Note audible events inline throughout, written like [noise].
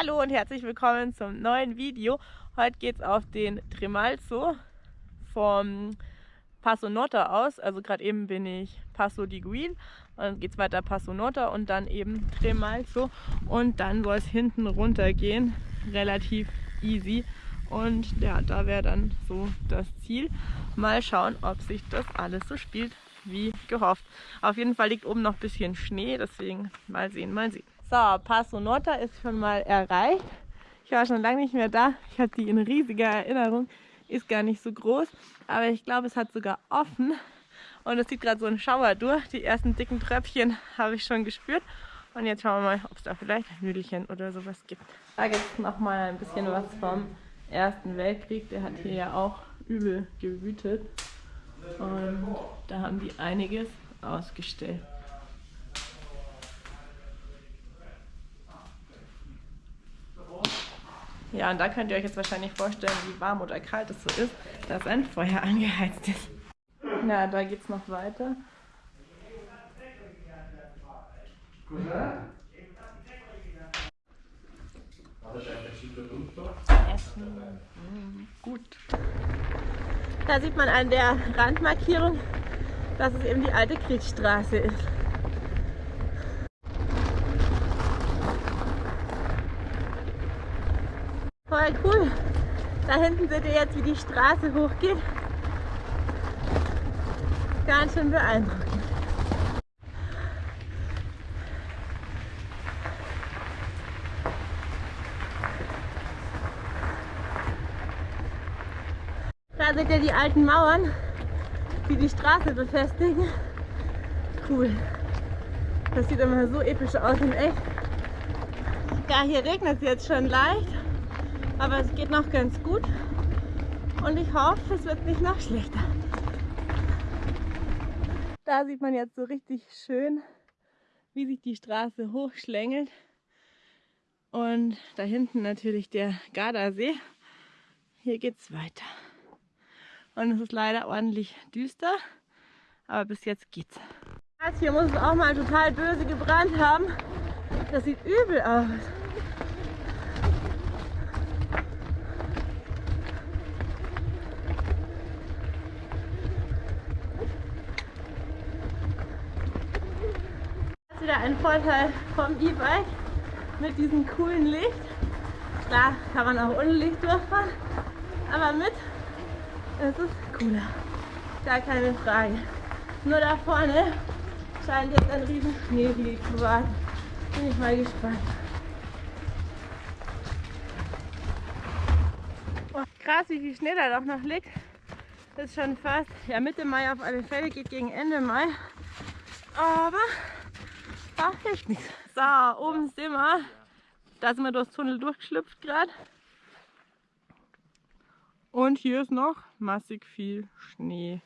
Hallo und herzlich willkommen zum neuen Video. Heute geht es auf den Tremalzo vom Passo Nota aus. Also gerade eben bin ich Passo di Guil und dann geht es weiter Passo Nota und dann eben Tremalzo und dann soll es hinten runter gehen. Relativ easy. Und ja, da wäre dann so das Ziel. Mal schauen, ob sich das alles so spielt wie gehofft. Auf jeden Fall liegt oben noch ein bisschen Schnee, deswegen mal sehen, mal sehen. So, Passo Nota ist schon mal erreicht. Ich war schon lange nicht mehr da. Ich hatte die in riesiger Erinnerung. Ist gar nicht so groß, aber ich glaube, es hat sogar offen. Und es zieht gerade so ein Schauer durch. Die ersten dicken Tröpfchen habe ich schon gespürt. Und jetzt schauen wir mal, ob es da vielleicht Nüdelchen oder sowas gibt. Da gibt es nochmal ein bisschen was vom Ersten Weltkrieg. Der hat hier ja auch übel gewütet. Und da haben die einiges ausgestellt. Ja, und da könnt ihr euch jetzt wahrscheinlich vorstellen, wie warm oder kalt es so ist, dass ein Feuer angeheizt ist. Na, da geht's noch weiter. Essen. Mm, gut. Da sieht man an der Randmarkierung, dass es eben die alte Kriegsstraße ist. Voll cool. Da hinten seht ihr jetzt, wie die Straße hochgeht. Ganz schön beeindruckend. Da seht ihr die alten Mauern, die die Straße befestigen. Cool. Das sieht immer so episch aus in echt. Ja, hier regnet es jetzt schon leicht. Aber es geht noch ganz gut und ich hoffe, es wird nicht noch schlechter. Da sieht man jetzt so richtig schön, wie sich die Straße hochschlängelt. Und da hinten natürlich der Gardasee. Hier geht es weiter. Und es ist leider ordentlich düster, aber bis jetzt geht's. Hier muss es auch mal total böse gebrannt haben. Das sieht übel aus. Wieder ein Vorteil vom E-Bike mit diesem coolen Licht. Klar kann man auch ohne Licht durchfahren, aber mit ist es cooler. Gar keine Frage. Nur da vorne scheint jetzt ein riesen Schneehügel zu warten. Bin ich mal gespannt. Oh, krass, wie viel Schnee da doch noch liegt. Das ist schon fast, ja Mitte Mai auf alle Fälle, geht gegen Ende Mai. Aber Ah, hilft nichts. So, oben sind wir. Da sind wir durchs Tunnel durchgeschlüpft gerade. Und hier ist noch massig viel Schnee.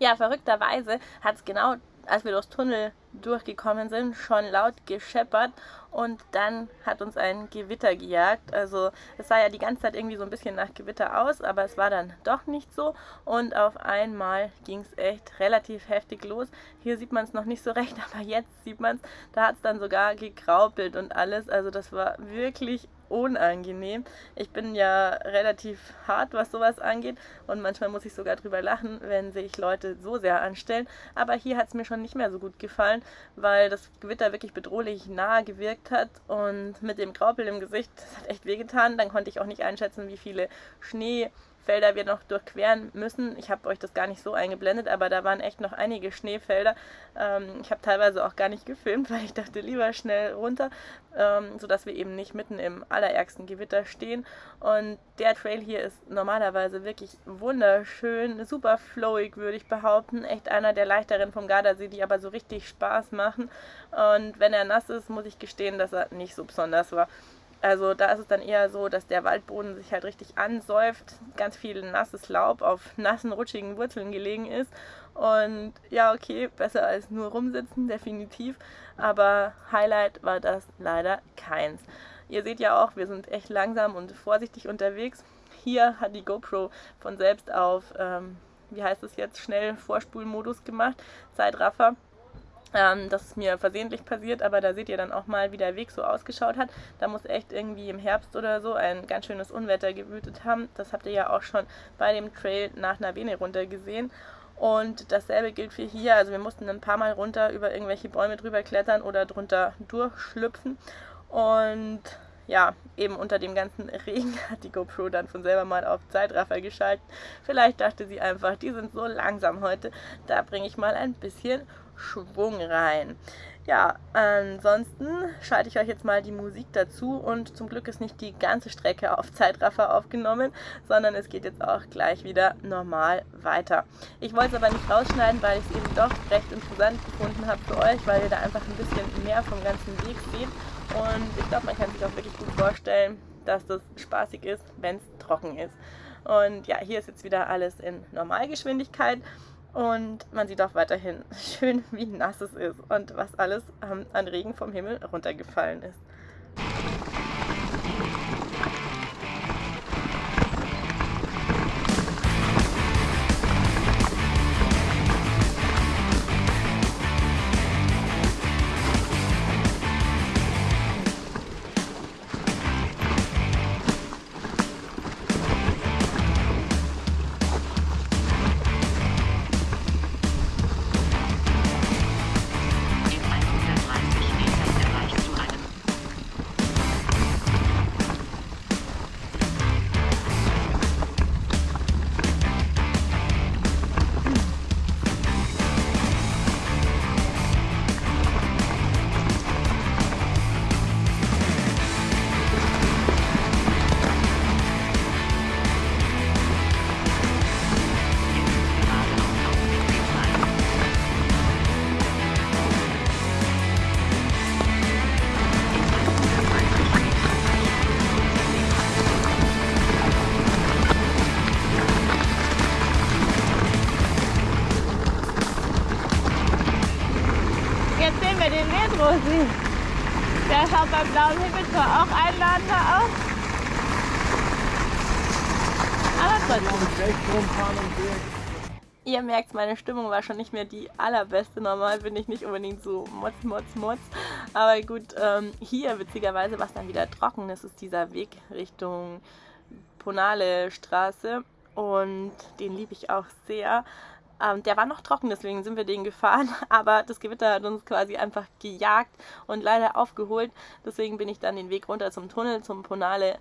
Ja, verrückterweise hat es genau, als wir durchs Tunnel durchgekommen sind, schon laut gescheppert und dann hat uns ein Gewitter gejagt. Also es sah ja die ganze Zeit irgendwie so ein bisschen nach Gewitter aus, aber es war dann doch nicht so und auf einmal ging es echt relativ heftig los. Hier sieht man es noch nicht so recht, [laughs] aber jetzt sieht man es, da hat es dann sogar gekraupelt und alles. Also das war wirklich unangenehm. Ich bin ja relativ hart, was sowas angeht und manchmal muss ich sogar drüber lachen, wenn sich Leute so sehr anstellen. Aber hier hat es mir schon nicht mehr so gut gefallen, weil das Gewitter wirklich bedrohlich nah gewirkt hat und mit dem Graupel im Gesicht, das hat echt wehgetan. Dann konnte ich auch nicht einschätzen, wie viele Schnee Felder wir noch durchqueren müssen. Ich habe euch das gar nicht so eingeblendet, aber da waren echt noch einige Schneefelder. Ähm, ich habe teilweise auch gar nicht [laughs] gefilmt, weil ich dachte lieber schnell runter, ähm, sodass wir eben nicht mitten im allerärgsten Gewitter stehen. Und der Trail hier ist normalerweise wirklich wunderschön, super flowig würde ich behaupten. Echt einer der leichteren vom Gardasee, die aber so richtig Spaß machen. Und wenn er nass ist, muss ich gestehen, dass er nicht so besonders war. Also da ist es dann eher so, dass der Waldboden sich halt richtig ansäuft, ganz viel nasses Laub auf nassen, rutschigen Wurzeln gelegen ist. Und ja, okay, besser als nur rumsitzen, definitiv. Aber Highlight war das leider keins. Ihr seht ja auch, wir sind echt langsam und vorsichtig unterwegs. Hier hat die GoPro von selbst auf, ähm, wie heißt es jetzt, schnell Vorspulmodus gemacht, Zeitraffer. Ähm, das ist mir versehentlich passiert, aber da seht ihr dann auch mal, wie der Weg so ausgeschaut hat. Da muss echt irgendwie im Herbst oder so ein ganz schönes Unwetter gewütet haben. Das habt ihr ja auch schon bei dem Trail nach Navene runter gesehen. Und dasselbe gilt für hier. Also wir mussten ein paar Mal runter über irgendwelche Bäume drüber klettern oder drunter durchschlüpfen. Und ja, eben unter dem ganzen [laughs] Regen hat die GoPro dann von selber mal auf Zeitraffer geschaltet. Vielleicht dachte sie einfach, die sind so langsam heute, da bringe ich mal ein bisschen Schwung rein. Ja, ansonsten schalte ich euch jetzt mal die Musik dazu und zum Glück ist nicht die ganze Strecke auf Zeitraffer aufgenommen, sondern es geht jetzt auch gleich wieder normal weiter. Ich wollte es aber nicht rausschneiden, weil ich es eben doch recht interessant gefunden habe für euch, weil ihr da einfach ein bisschen mehr vom ganzen Weg seht und ich glaube, man kann sich auch wirklich gut vorstellen, dass das spaßig ist, wenn es trocken ist. Und ja, hier ist jetzt wieder alles in Normalgeschwindigkeit. Und man sieht auch weiterhin [laughs] schön, wie nass es ist und was alles ähm, an Regen vom Himmel runtergefallen ist. Beim blauen Himmel auch einladender aus. Aber trotzdem. Ihr merkt, meine Stimmung war schon nicht mehr die allerbeste. Normal bin ich nicht unbedingt so motz, motz, motz. Aber gut, ähm, hier witzigerweise war es dann wieder trocken. Das ist dieser Weg Richtung Ponale Straße und den liebe ich auch sehr. Ähm, der war noch trocken, deswegen sind wir den gefahren, [laughs] aber das Gewitter hat uns quasi einfach gejagt und leider aufgeholt. Deswegen bin ich dann den Weg runter zum Tunnel, zum Ponale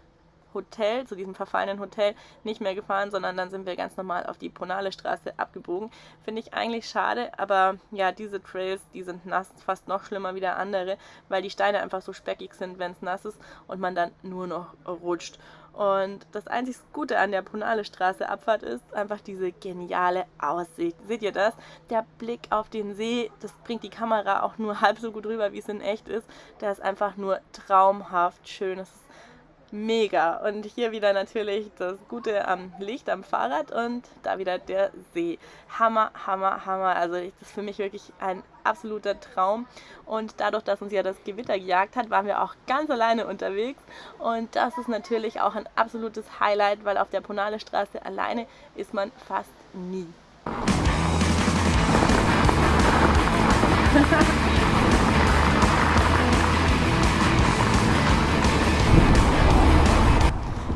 Hotel, zu diesem verfallenen Hotel, nicht mehr gefahren, sondern dann sind wir ganz normal auf die Ponale Straße abgebogen. Finde ich eigentlich schade, aber ja, diese Trails, die sind nass, fast noch schlimmer wie der andere, weil die Steine einfach so speckig sind, wenn es nass ist und man dann nur noch rutscht. Und das einzig Gute an der Punale Straße Abfahrt ist einfach diese geniale Aussicht. Seht ihr das? Der Blick auf den See, das bringt die Kamera auch nur [laughs] halb so gut rüber, wie es in echt ist. Der ist einfach nur traumhaft schön. Es ist mega. Und hier wieder natürlich das Gute am Licht am Fahrrad und da wieder der See. Hammer, Hammer, Hammer. Also das ist für mich wirklich ein absoluter Traum. Und dadurch, dass uns ja das Gewitter gejagt hat, waren wir auch ganz alleine unterwegs. Und das ist natürlich auch ein absolutes Highlight, weil auf der Ponale Straße alleine ist man fast nie. [laughs]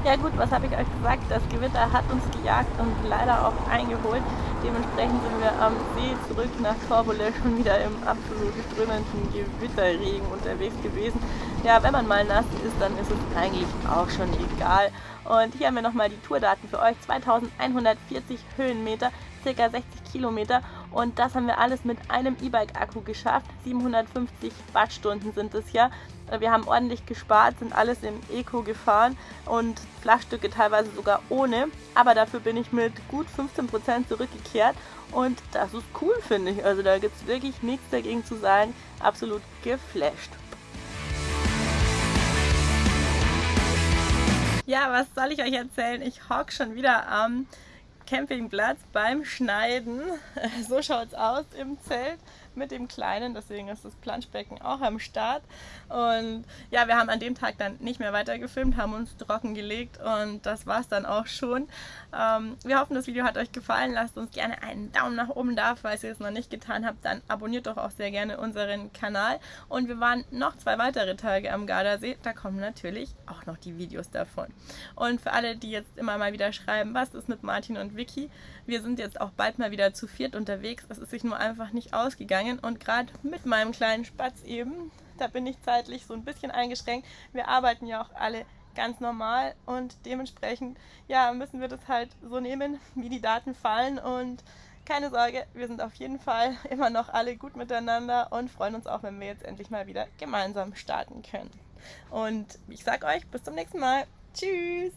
Ja gut, was habe ich euch gesagt? Das Gewitter hat uns gejagt und leider auch eingeholt. Dementsprechend sind wir am See zurück nach Torbole schon wieder im absolut strömenden Gewitterregen unterwegs gewesen. Ja, wenn man mal nass ist, dann ist es eigentlich auch schon egal. Und hier haben wir nochmal die Tourdaten für euch. 2140 Höhenmeter, circa 60 Kilometer und das haben wir alles mit einem E-Bike-Akku geschafft. 750 Wattstunden sind es ja. Wir haben ordentlich gespart, sind alles im Eco gefahren und Flachstücke teilweise sogar ohne. Aber dafür bin ich mit gut 15% zurückgekehrt und das ist cool, finde ich. Also da gibt es wirklich nichts dagegen zu sagen. Absolut geflasht. Ja, was soll ich euch erzählen? Ich hock schon wieder am Campingplatz beim Schneiden. [laughs] So schaut es aus im Zelt. Mit dem Kleinen, deswegen ist das Planschbecken auch am Start. Und ja, wir haben an dem Tag dann nicht mehr weiter gefilmt, haben uns trocken gelegt und das war es dann auch schon. Ähm, wir hoffen, das Video hat euch gefallen. Lasst uns gerne einen Daumen nach oben da, falls ihr es noch nicht getan habt, dann abonniert doch auch sehr gerne unseren Kanal. Und wir waren noch zwei weitere Tage am Gardasee, da kommen natürlich auch noch die Videos davon. Und für alle, die jetzt immer mal wieder schreiben, was ist mit Martin und Vicky, wir sind jetzt auch bald mal wieder zu viert unterwegs. Es ist sich nur einfach nicht ausgegangen und gerade mit meinem kleinen Spatz eben, da bin ich zeitlich so ein bisschen eingeschränkt. Wir arbeiten ja auch alle ganz normal und dementsprechend ja, müssen wir das halt so nehmen, wie die Daten fallen und keine Sorge, wir sind auf jeden Fall [laughs] immer noch alle gut miteinander und freuen uns auch, wenn wir jetzt endlich mal wieder gemeinsam starten können. Und ich sag euch, bis zum nächsten Mal. Tschüss!